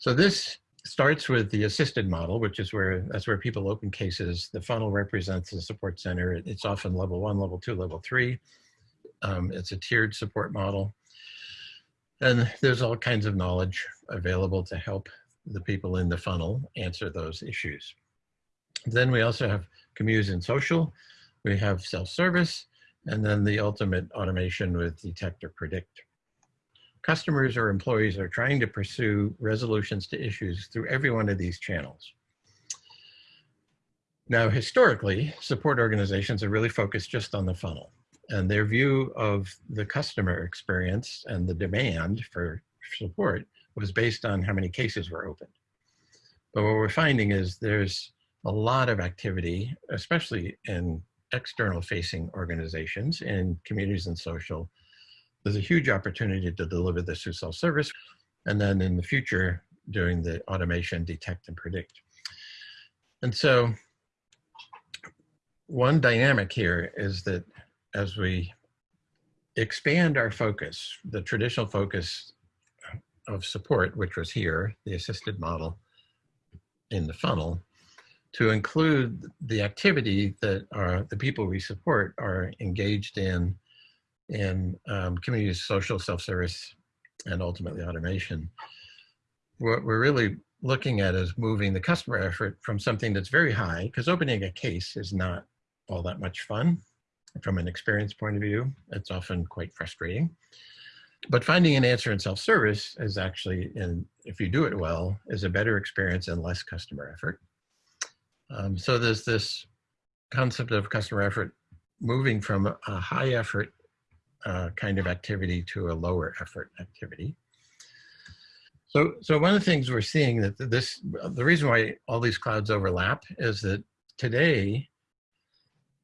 So this starts with the assisted model, which is where that's where people open cases. The funnel represents the support center. It's often level one, level two, level three. Um, it's a tiered support model. And there's all kinds of knowledge available to help the people in the funnel answer those issues. Then we also have communities and social. We have self-service, and then the ultimate automation with detect or predict. Customers or employees are trying to pursue resolutions to issues through every one of these channels. Now, historically, support organizations are really focused just on the funnel and their view of the customer experience and the demand for support was based on how many cases were opened. But what we're finding is there's a lot of activity, especially in external facing organizations in communities and social. There's a huge opportunity to deliver this through self-service. And then in the future, doing the automation, detect and predict. And so one dynamic here is that as we expand our focus, the traditional focus of support, which was here, the assisted model in the funnel, to include the activity that are the people we support are engaged in in um, community social self-service and ultimately automation. What we're really looking at is moving the customer effort from something that's very high, because opening a case is not all that much fun from an experience point of view. It's often quite frustrating. But finding an answer in self-service is actually, in, if you do it well, is a better experience and less customer effort. Um, so there's this concept of customer effort moving from a high effort uh, kind of activity to a lower effort activity. So, so one of the things we're seeing that this, the reason why all these clouds overlap is that today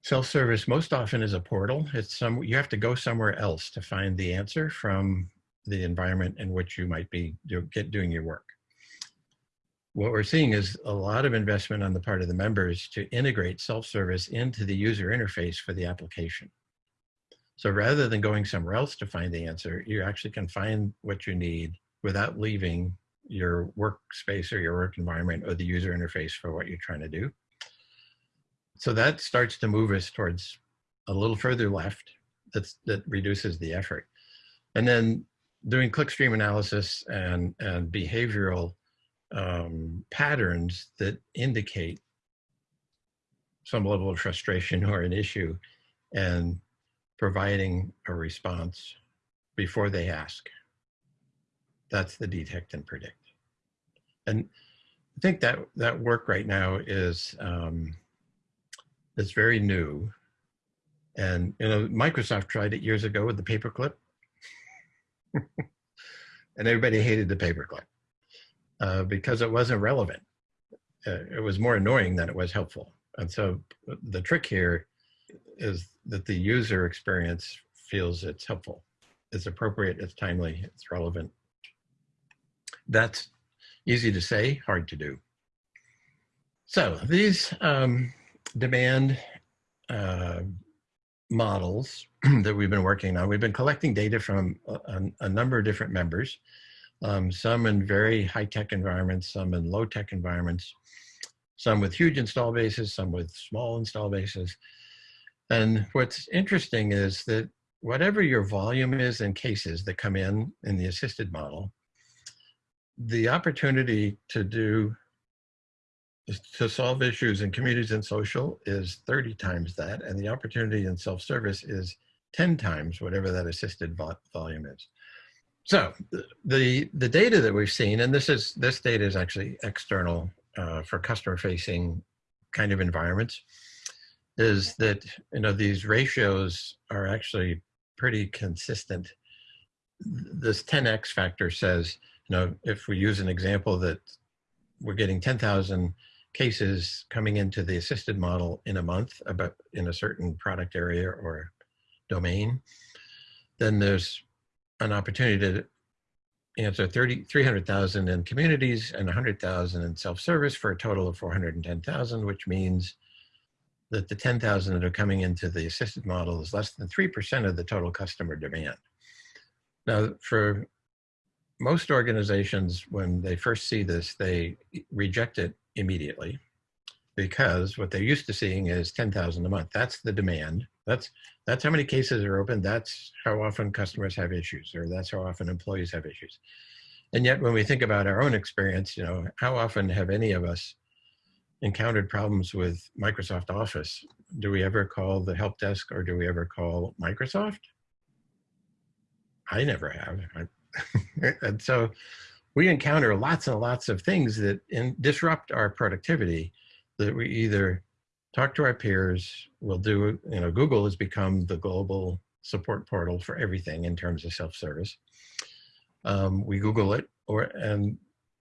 Self-service most often is a portal. It's some you have to go somewhere else to find the answer from the environment in which you might be do, get doing your work. What we're seeing is a lot of investment on the part of the members to integrate self-service into the user interface for the application. So rather than going somewhere else to find the answer, you actually can find what you need without leaving your workspace or your work environment or the user interface for what you're trying to do so that starts to move us towards a little further left that's, that reduces the effort. And then doing clickstream analysis and, and behavioral um, patterns that indicate some level of frustration or an issue and providing a response before they ask. That's the detect and predict. And I think that that work right now is um, that's very new. And you know, Microsoft tried it years ago with the paperclip, and everybody hated the paperclip uh, because it wasn't relevant. Uh, it was more annoying than it was helpful. And so the trick here is that the user experience feels it's helpful, it's appropriate, it's timely, it's relevant. That's easy to say, hard to do. So these um, demand uh, models that we've been working on. We've been collecting data from a, a number of different members, um, some in very high-tech environments, some in low-tech environments, some with huge install bases, some with small install bases. And what's interesting is that whatever your volume is in cases that come in in the assisted model, the opportunity to do to solve issues in communities and social is 30 times that, and the opportunity in self-service is 10 times whatever that assisted volume is. So the, the data that we've seen, and this is this data is actually external uh, for customer-facing kind of environments, is that you know these ratios are actually pretty consistent. This 10x factor says, you know, if we use an example that we're getting 10,000 cases coming into the assisted model in a month about in a certain product area or domain, then there's an opportunity to answer 30, 300,000 in communities and 100,000 in self-service for a total of 410,000, which means that the 10,000 that are coming into the assisted model is less than 3% of the total customer demand. Now, for most organizations, when they first see this, they reject it immediately because what they're used to seeing is 10,000 a month. That's the demand. That's, that's how many cases are open. That's how often customers have issues, or that's how often employees have issues. And yet when we think about our own experience, you know, how often have any of us encountered problems with Microsoft Office? Do we ever call the help desk or do we ever call Microsoft? I never have. And so we encounter lots and lots of things that in, disrupt our productivity that we either talk to our peers, we'll do, you know, Google has become the global support portal for everything in terms of self-service. Um, we Google it, or and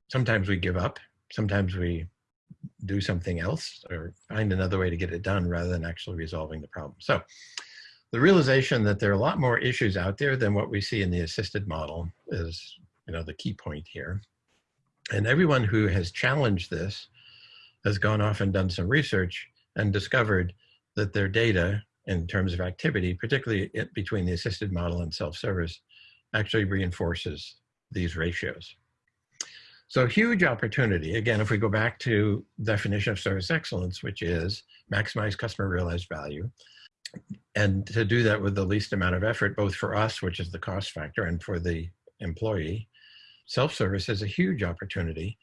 sometimes we give up. Sometimes we do something else or find another way to get it done rather than actually resolving the problem. So the realization that there are a lot more issues out there than what we see in the assisted model is you know, the key point here. And everyone who has challenged this has gone off and done some research and discovered that their data in terms of activity, particularly between the assisted model and self-service, actually reinforces these ratios. So huge opportunity. Again, if we go back to definition of service excellence, which is maximize customer realized value, and to do that with the least amount of effort, both for us, which is the cost factor, and for the employee, self-service is a huge opportunity.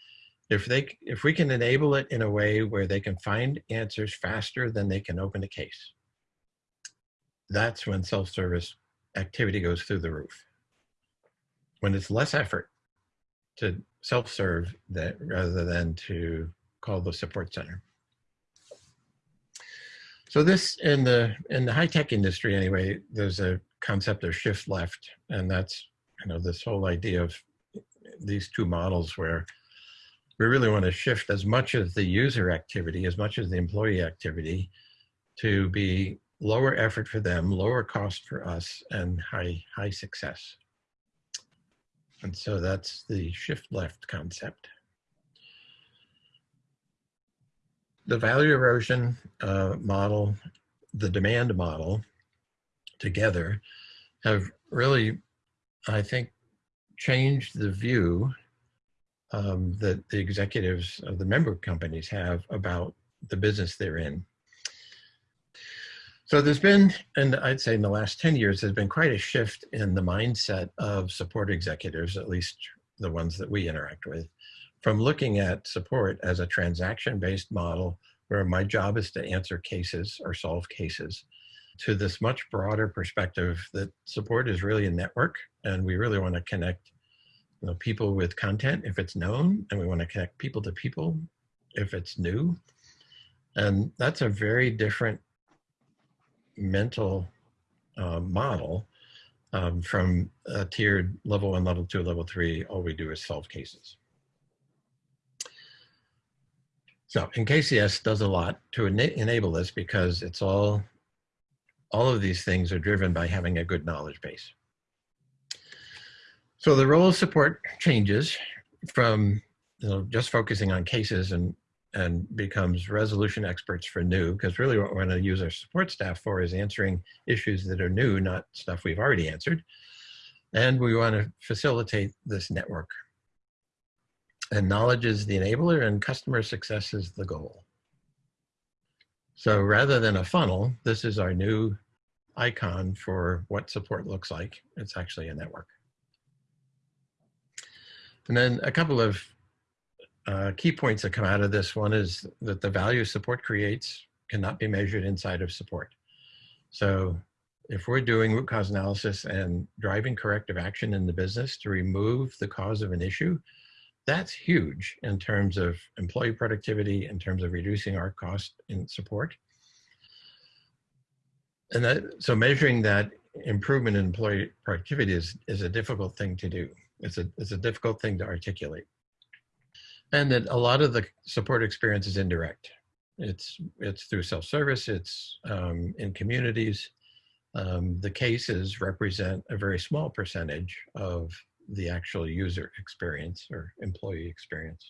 If they, if we can enable it in a way where they can find answers faster than they can open a case, that's when self-service activity goes through the roof. When it's less effort to self-serve that rather than to call the support center. So this in the in the high tech industry anyway, there's a concept of shift left, and that's you know this whole idea of these two models where we really want to shift as much of the user activity, as much as the employee activity, to be lower effort for them, lower cost for us, and high high success. And so that's the shift left concept. The value erosion uh, model, the demand model together have really, I think, changed the view um, that the executives of the member companies have about the business they're in. So there's been, and I'd say in the last 10 years, there's been quite a shift in the mindset of support executives, at least the ones that we interact with, from looking at support as a transaction-based model where my job is to answer cases or solve cases to this much broader perspective that support is really a network and we really want to connect you know, people with content if it's known and we want to connect people to people if it's new. And that's a very different mental uh, model um, from a tiered level one, level two, level three, all we do is solve cases. So, and KCS does a lot to ena enable this because it's all, all of these things are driven by having a good knowledge base. So the role of support changes from you know, just focusing on cases and and becomes resolution experts for new, because really what we're going to use our support staff for is answering issues that are new, not stuff we've already answered. And we want to facilitate this network. And knowledge is the enabler and customer success is the goal. So rather than a funnel, this is our new icon for what support looks like. It's actually a network. And then a couple of uh, key points that come out of this one is that the value support creates cannot be measured inside of support. So if we're doing root cause analysis and driving corrective action in the business to remove the cause of an issue, that's huge in terms of employee productivity, in terms of reducing our cost in support. And that, so measuring that improvement in employee productivity is, is a difficult thing to do. It's a, it's a difficult thing to articulate and that a lot of the support experience is indirect. It's it's through self-service. It's um, in communities. Um, the cases represent a very small percentage of the actual user experience or employee experience.